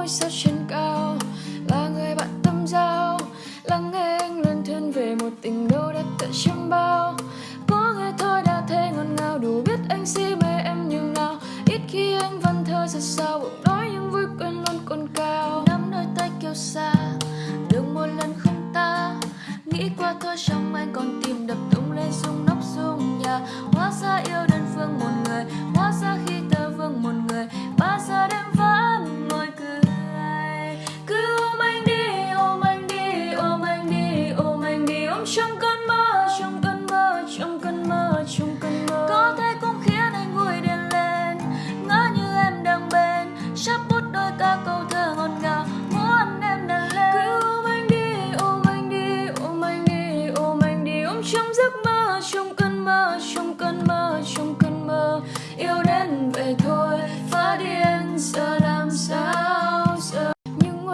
ngôi sao trên cao là người bạn tâm giao, lắng nghe anh lần thuyên về một tình đâu đã tận chiêm bao. Có nghe thôi đã thấy ngọt ngào, đủ biết anh si mê em như nào. Ít khi anh văn thơ ra sao bụng đói nhưng vui quên luôn còn cao. Nắm đôi tay kêu xa được một lần không ta. Nghĩ qua thôi trong anh còn tìm đập tung lên rung nóc rung nhà. Hóa ra yêu đơn phương một người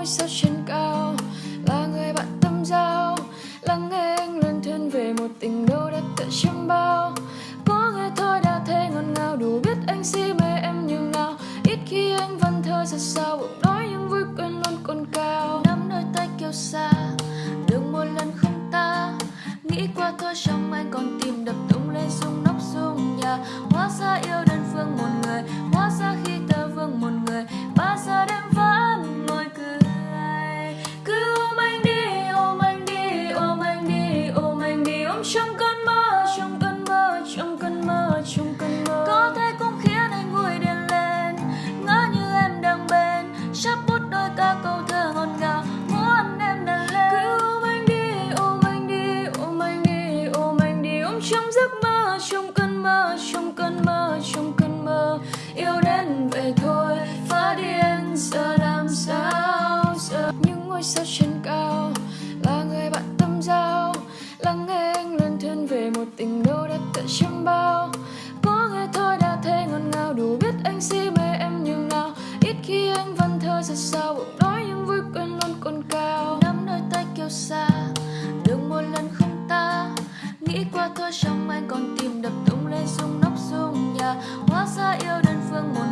ngôi sao trên cao, là người bạn tâm giao. Lắng nghe anh lần thuyên về một tình đâu đã tự chiêm bao. Có nghe thôi đã thấy ngọt ngào, đủ biết anh si mê em như nào. Ít khi anh văn thơ ra sao bụng đói nhưng vui quên luôn còn cao. Nắm đôi tay kêu xa, đừng một lần không ta. Nghĩ qua thôi trong anh còn tìm đập tung lên rung nóc rung nhà. Hóa ra yêu đơn phương một người mơ trong cơn mơ, trong cơn mơ, trong cơn mơ, yêu đến vậy thôi. Phá điên giờ làm sao giờ những ngôi sao trên cao là người bạn tâm giao, lắng nghe anh lần thuyên về một tình đâu đã tận chiêm bao. Nhà hóa